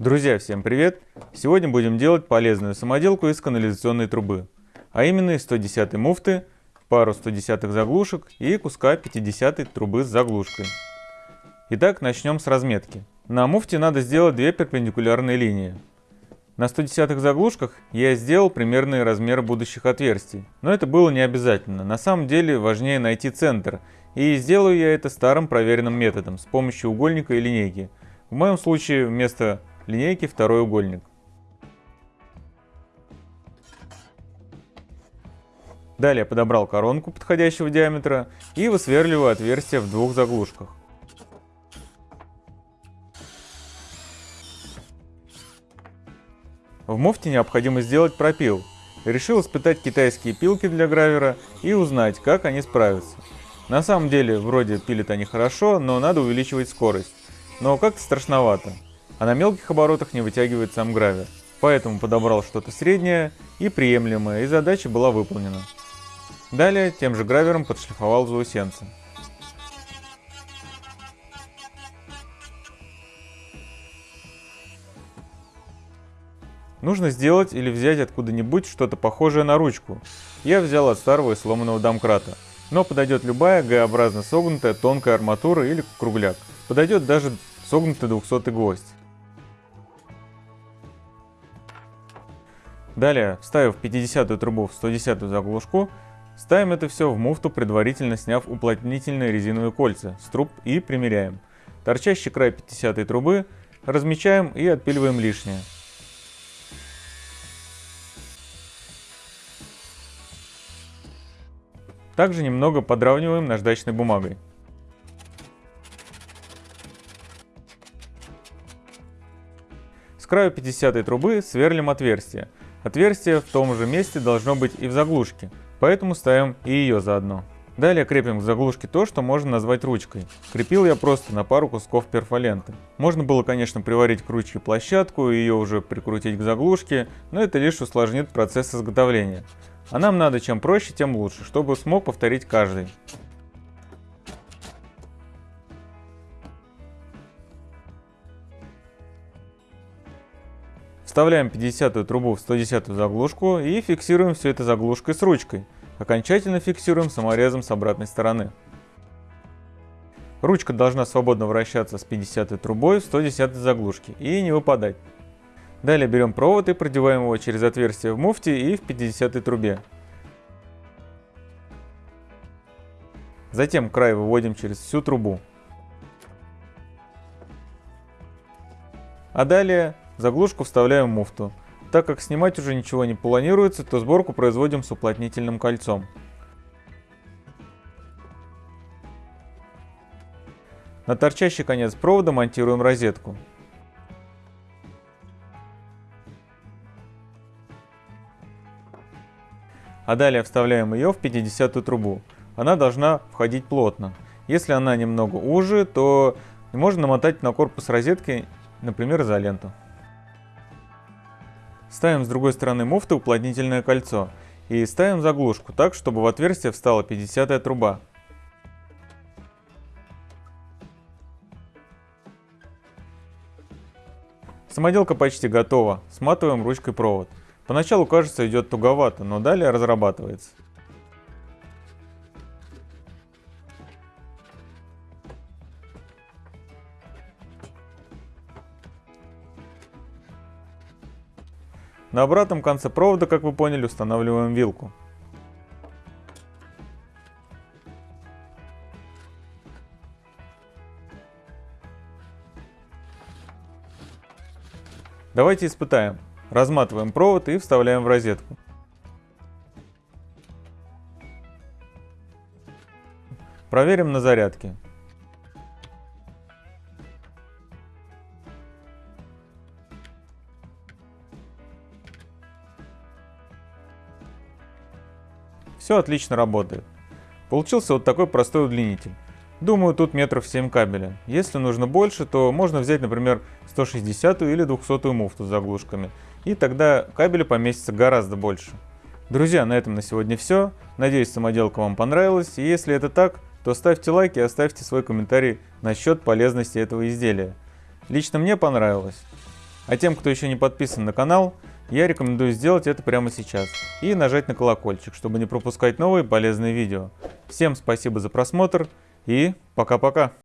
Друзья, всем привет! Сегодня будем делать полезную самоделку из канализационной трубы, а именно из 110 муфты, пару 110 заглушек и куска 50 трубы с заглушкой. Итак, начнем с разметки. На муфте надо сделать две перпендикулярные линии. На 110 заглушках я сделал примерные размеры будущих отверстий, но это было не обязательно. На самом деле важнее найти центр, и сделаю я это старым проверенным методом с помощью угольника и линейки. В моем случае вместо линейки второй угольник. Далее подобрал коронку подходящего диаметра и высверливаю отверстие в двух заглушках. В муфте необходимо сделать пропил. Решил испытать китайские пилки для гравера и узнать, как они справятся. На самом деле, вроде пилят они хорошо, но надо увеличивать скорость. Но как-то страшновато а на мелких оборотах не вытягивает сам гравер. Поэтому подобрал что-то среднее и приемлемое, и задача была выполнена. Далее тем же гравером подшлифовал заусенцы. Нужно сделать или взять откуда-нибудь что-то похожее на ручку. Я взял от старого и сломанного домкрата. Но подойдет любая Г-образно согнутая тонкая арматура или кругляк. Подойдет даже согнутый 200 гвоздь. Далее, вставив 50 трубу в 110 заглушку, ставим это все в муфту, предварительно сняв уплотнительные резиновые кольца с труб и примеряем. Торчащий край 50 трубы размечаем и отпиливаем лишнее. Также немного подравниваем наждачной бумагой. С краю 50 трубы сверлим отверстие. Отверстие в том же месте должно быть и в заглушке, поэтому ставим и ее заодно. Далее крепим к заглушке то, что можно назвать ручкой. Крепил я просто на пару кусков перфоленты. Можно было, конечно, приварить к ручке площадку и ее уже прикрутить к заглушке, но это лишь усложнит процесс изготовления. А нам надо чем проще, тем лучше, чтобы смог повторить каждый. Вставляем 50 трубу в 110 заглушку и фиксируем все это заглушкой с ручкой. Окончательно фиксируем саморезом с обратной стороны. Ручка должна свободно вращаться с 50 трубой в 110 заглушке и не выпадать. Далее берем провод и продеваем его через отверстие в муфте и в 50 трубе. Затем край выводим через всю трубу. А далее Заглушку вставляем в муфту. Так как снимать уже ничего не планируется, то сборку производим с уплотнительным кольцом. На торчащий конец провода монтируем розетку. А далее вставляем ее в 50 трубу. Она должна входить плотно. Если она немного уже, то можно намотать на корпус розетки, например, изоленту. Ставим с другой стороны муфты уплотнительное кольцо и ставим заглушку так, чтобы в отверстие встала 50 труба. Самоделка почти готова, сматываем ручкой провод. Поначалу кажется идет туговато, но далее разрабатывается. На обратном конце провода, как вы поняли, устанавливаем вилку. Давайте испытаем. Разматываем провод и вставляем в розетку. Проверим на зарядке. Все отлично работает. Получился вот такой простой удлинитель. Думаю, тут метров 7 кабеля. Если нужно больше, то можно взять, например, 160 или 200 муфту с заглушками. И тогда кабеля поместится гораздо больше. Друзья, на этом на сегодня все. Надеюсь, самоделка вам понравилась. И если это так, то ставьте лайк и оставьте свой комментарий насчет полезности этого изделия. Лично мне понравилось. А тем, кто еще не подписан на канал, я рекомендую сделать это прямо сейчас и нажать на колокольчик, чтобы не пропускать новые полезные видео. Всем спасибо за просмотр и пока-пока.